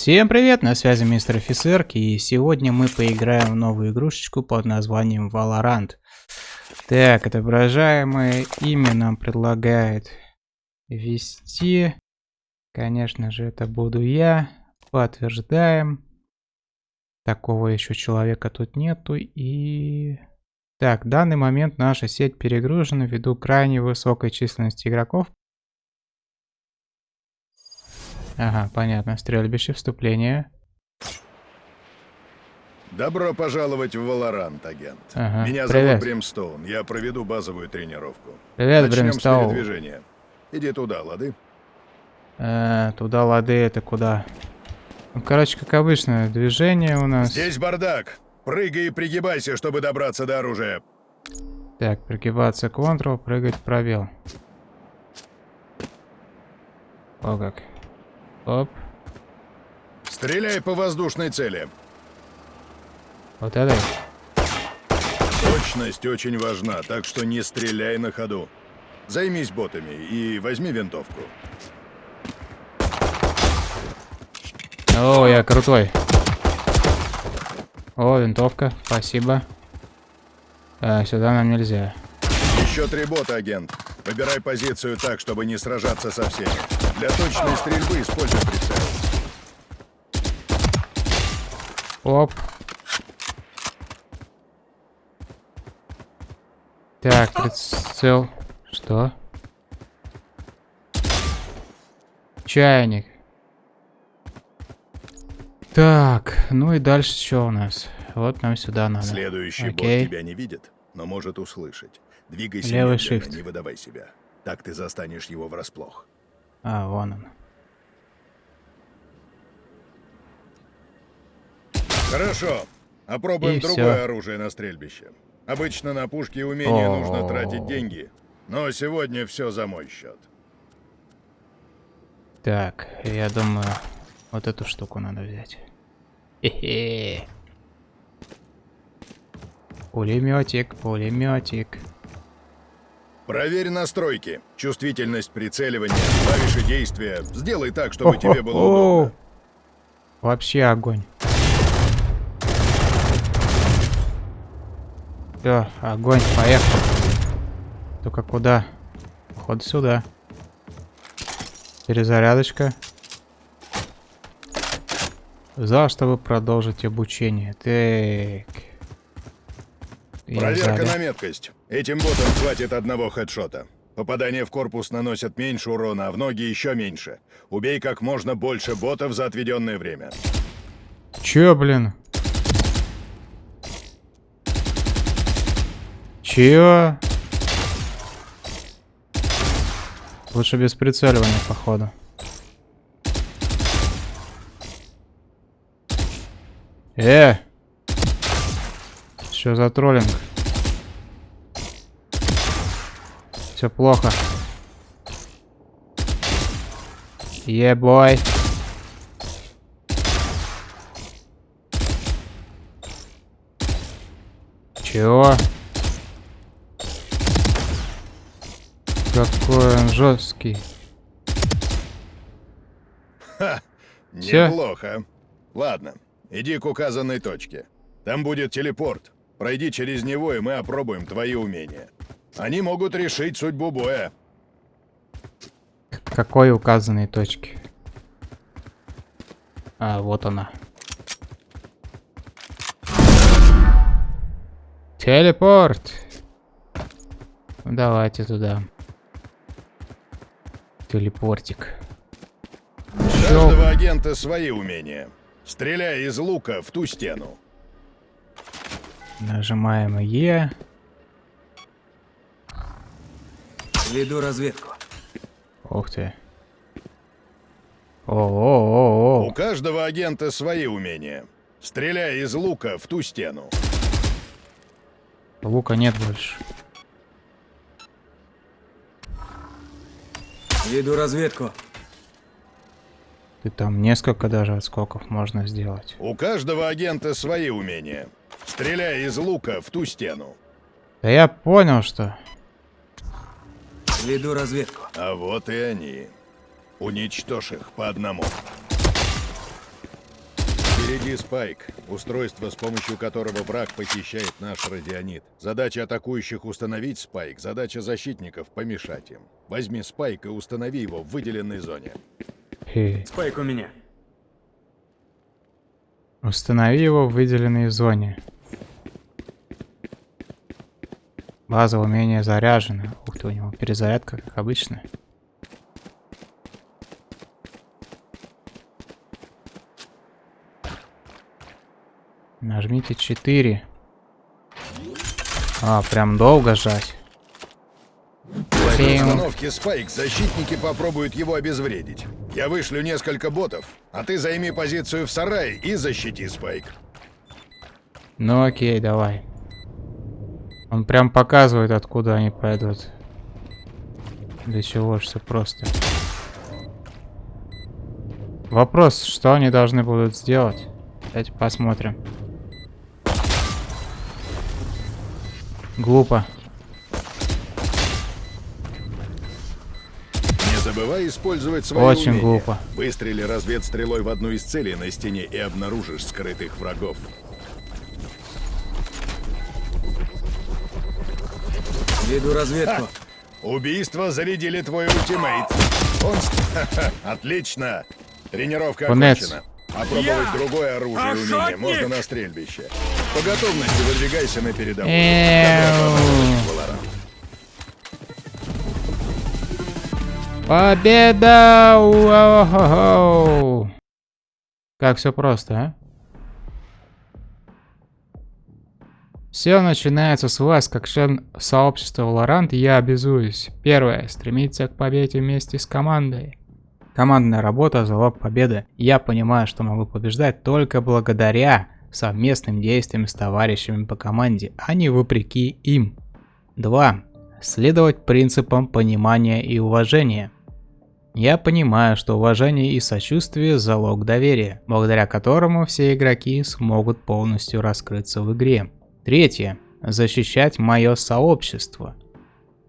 Всем привет, на связи мистер офицер, и сегодня мы поиграем в новую игрушечку под названием Valorant. Так, отображаемое имя нам предлагает ввести. Конечно же, это буду я. Подтверждаем. Такого еще человека тут нету. И... Так, в данный момент наша сеть перегружена ввиду крайне высокой численности игроков. Ага, понятно. Стрельбище, вступление. Добро пожаловать в Валорант, агент. Ага, Меня привет. зовут Бримстоун. Я проведу базовую тренировку. Привет, Начнем Бримстоун. с передвижения. Иди туда, лады? Э, туда лады, это куда? Ну, короче, как обычно, движение у нас. Здесь бардак. Прыгай и пригибайся, чтобы добраться до оружия. Так, пригибаться Ctrl, прыгать пробел. О как. Оп. Стреляй по воздушной цели. Вот это. Точность очень важна, так что не стреляй на ходу. Займись ботами и возьми винтовку. О, я крутой. О, винтовка, спасибо. А, сюда нам нельзя. Еще три бота, агент. Выбирай позицию так, чтобы не сражаться со всеми. Для точной стрельбы используй прицел. Оп. Так, прицел. Что? Чайник. Так, ну и дальше что у нас? Вот нам сюда надо. Следующий Окей. бот тебя не видит, но может услышать. Двигайся Левый медленно, shift. не выдавай себя. Так ты застанешь его врасплох. А, вон он. Хорошо. Опробуем И другое всё. оружие на стрельбище. Обычно на пушки и умения О. нужно тратить деньги. Но сегодня все за мой счет. Так, я думаю, вот эту штуку надо взять. Хе-хе. Пулеметик, пулеметик. Проверь настройки, чувствительность прицеливания, клавиши действия. Сделай так, чтобы тебе было удобно. Вообще огонь. Все, огонь, поехал. Только куда? Походу сюда. Перезарядочка. Зал, чтобы продолжить обучение. Так. Проверка на меткость. Этим ботам хватит одного хедшота. Попадание в корпус наносят меньше урона, а в ноги еще меньше. Убей как можно больше ботов за отведенное время. Чё, блин? Чё? Лучше без прицеливания, походу. Э! Что за троллинг? Все плохо. Ебой. Чего? Какой он жесткий. Всё? Неплохо. Ладно, иди к указанной точке. Там будет телепорт. Пройди через него, и мы опробуем твои умения. Они могут решить судьбу боя. Какой указанной точки? А, вот она. Телепорт. Давайте туда. Телепортик. У каждого агента свои умения. Стреляй из лука в ту стену. Нажимаем Е. Веду разведку. Ух ты. О-о-о-о. У каждого агента свои умения. Стреляй из лука в ту стену. Лука нет больше. Веду разведку. Ты там несколько даже отскоков можно сделать. У каждого агента свои умения. Стреляй из лука в ту стену. Да я понял, что... Веду разведку. А вот и они. Уничтожь их по одному. Впереди Спайк, устройство, с помощью которого враг похищает наш радионит. Задача атакующих установить Спайк, задача защитников помешать им. Возьми Спайк и установи его в выделенной зоне. Спайк у меня. Установи его в выделенной зоне. База умения заряжена. Ух ты, у него перезарядка, как обычно. Нажмите 4. А, прям долго жать. При установке Спайк защитники попробуют его обезвредить. Я вышлю несколько ботов, а ты займи позицию в сарае и защити Спайк. Ну окей, давай. Он прям показывает, откуда они пойдут. Для чего ж все просто. Вопрос, что они должны будут сделать? Давайте посмотрим. Глупо. Не забывай использовать свои Очень умения. глупо. Выстрели разведстрелой в одну из целей на стене и обнаружишь скрытых врагов. Веду разведку. Убийство зарядили твой ультимейт. Он... Отлично. Тренировка Конец. окончена. Опробовать другое оружие умение можно на стрельбище. По готовности выдвигайся на передовую. Победа! Как все просто, а? Все начинается с вас, как член сообщества Valorant, я обязуюсь. Первое. Стремиться к победе вместе с командой. Командная работа – залог победы. Я понимаю, что могу побеждать только благодаря совместным действиям с товарищами по команде, а не вопреки им. 2. Следовать принципам понимания и уважения. Я понимаю, что уважение и сочувствие – залог доверия, благодаря которому все игроки смогут полностью раскрыться в игре. Третье. Защищать мое сообщество.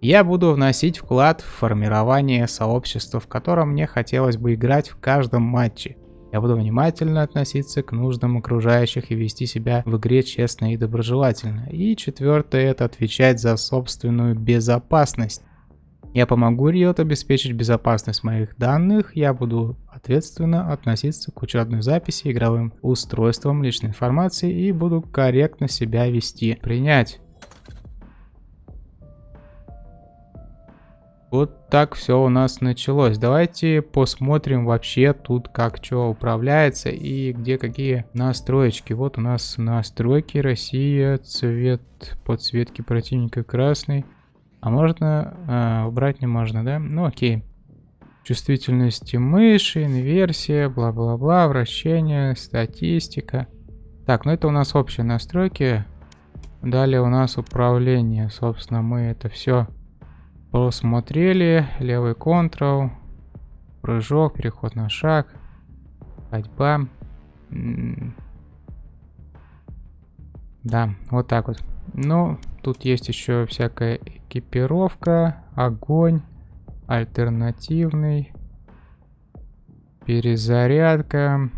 Я буду вносить вклад в формирование сообщества, в котором мне хотелось бы играть в каждом матче. Я буду внимательно относиться к нуждам окружающих и вести себя в игре честно и доброжелательно. И четвертое – это отвечать за собственную безопасность. Я помогу Riot обеспечить безопасность моих данных, я буду ответственно относиться к учетной записи, игровым устройствам личной информации и буду корректно себя вести. Принять. Вот так все у нас началось. Давайте посмотрим вообще тут как что управляется и где какие настроечки. Вот у нас настройки Россия, цвет подсветки противника красный. А можно... а, убрать не можно, да? Ну окей. Чувствительности мыши, инверсия, бла-бла-бла, вращение, статистика. Так, ну это у нас общие настройки. Далее у нас управление. Собственно, мы это все просмотрели. Левый Ctrl, прыжок, переход на шаг, ходьба. Да, вот так вот. Ну, тут есть еще всякая экипировка, огонь, альтернативный, перезарядка,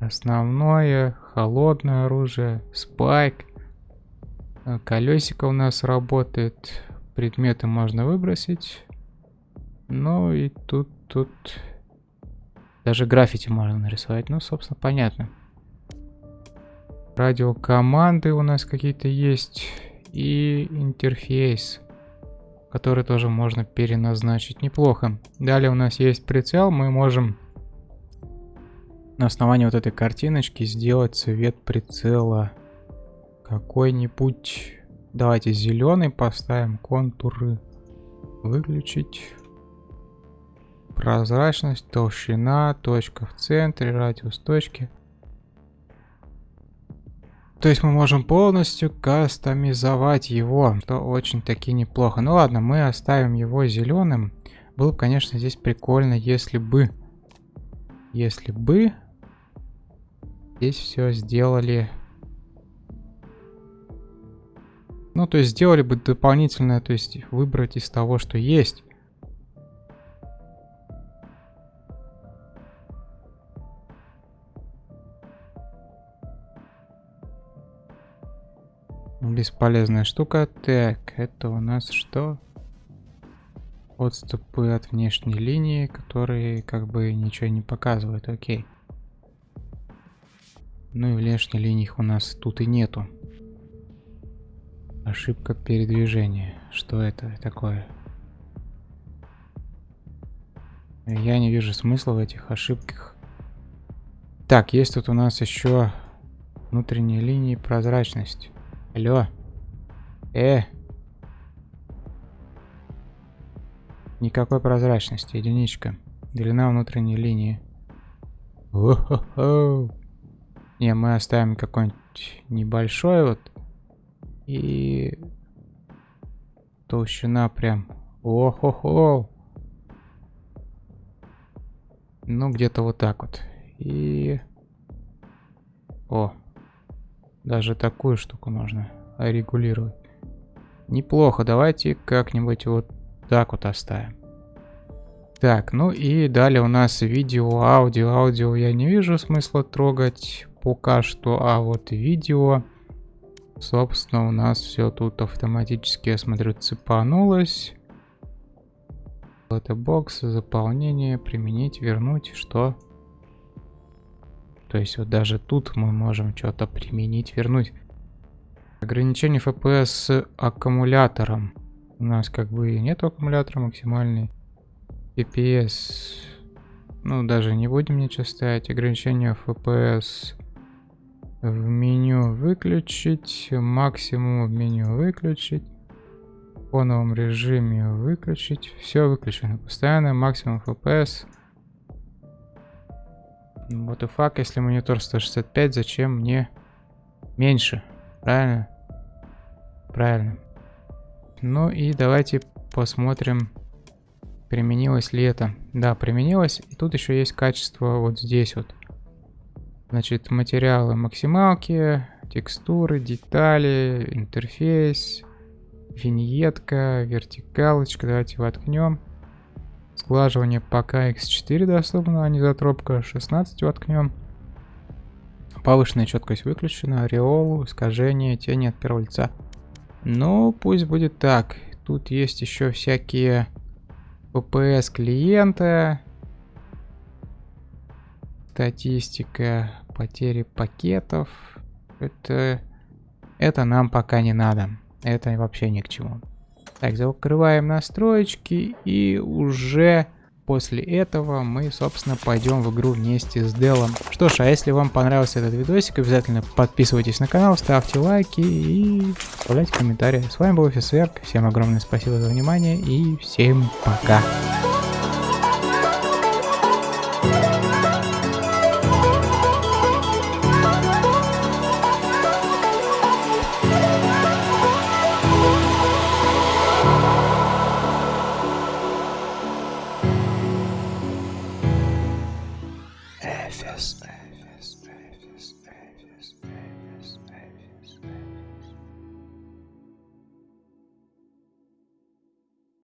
основное, холодное оружие, спайк. Э, Колесико у нас работает, предметы можно выбросить. Ну и тут, тут даже граффити можно нарисовать. Ну, собственно, понятно. Радиокоманды у нас какие-то есть. И интерфейс, который тоже можно переназначить. Неплохо. Далее у нас есть прицел. Мы можем на основании вот этой картиночки сделать цвет прицела какой-нибудь. Давайте зеленый поставим. Контуры выключить. Прозрачность, толщина, точка в центре, радиус точки. То есть мы можем полностью кастомизовать его, что очень таки неплохо. Ну ладно, мы оставим его зеленым. Было бы, конечно, здесь прикольно, если бы, если бы здесь все сделали. Ну, то есть сделали бы дополнительное, то есть выбрать из того, что есть. Бесполезная штука. Так, это у нас что? Отступы от внешней линии, которые как бы ничего не показывают. Окей. Ну и внешней линии у нас тут и нету. Ошибка передвижения. Что это такое? Я не вижу смысла в этих ошибках. Так, есть тут у нас еще внутренние линии прозрачность. Алло. Э. Никакой прозрачности. Единичка. Длина внутренней линии. о Не, мы оставим какой-нибудь небольшой вот. И толщина прям. О-хо-хо. Ну, где-то вот так вот. И... О, даже такую штуку можно регулировать. Неплохо, давайте как-нибудь вот так вот оставим. Так, ну и далее у нас видео, аудио. Аудио я не вижу смысла трогать пока что, а вот видео... Собственно, у нас все тут автоматически, я смотрю, цепанулось. Это бокс, заполнение, применить, вернуть, что? То есть вот даже тут мы можем что-то применить, вернуть. Ограничение FPS с аккумулятором. У нас как бы нет аккумулятора максимальный. FPS. Ну, даже не будем ничего ставить. Ограничение FPS в меню выключить. Максимум в меню выключить. В фоновом режиме выключить. Все выключено. Постоянно максимум FPS. Вот и факт, если монитор 165, зачем мне меньше? Правильно? Правильно. Ну и давайте посмотрим, применилось ли это. Да, применилось. И тут еще есть качество вот здесь вот. Значит, материалы максималки, текстуры, детали, интерфейс, виньетка, вертикалочка. Давайте воткнем. Сглаживание пока X4 доступно, а не затропка 16 воткнем. Повышенная четкость выключена, ореол, искажение, тени от первого лица. Ну, пусть будет так. Тут есть еще всякие PPS клиента. Статистика потери пакетов. Это, это нам пока не надо. Это вообще ни к чему. Так, закрываем настроечки и уже после этого мы, собственно, пойдем в игру вместе с Делом. Что ж, а если вам понравился этот видосик, обязательно подписывайтесь на канал, ставьте лайки и оставляйте комментарии. С вами был Офисверк, всем огромное спасибо за внимание и всем пока.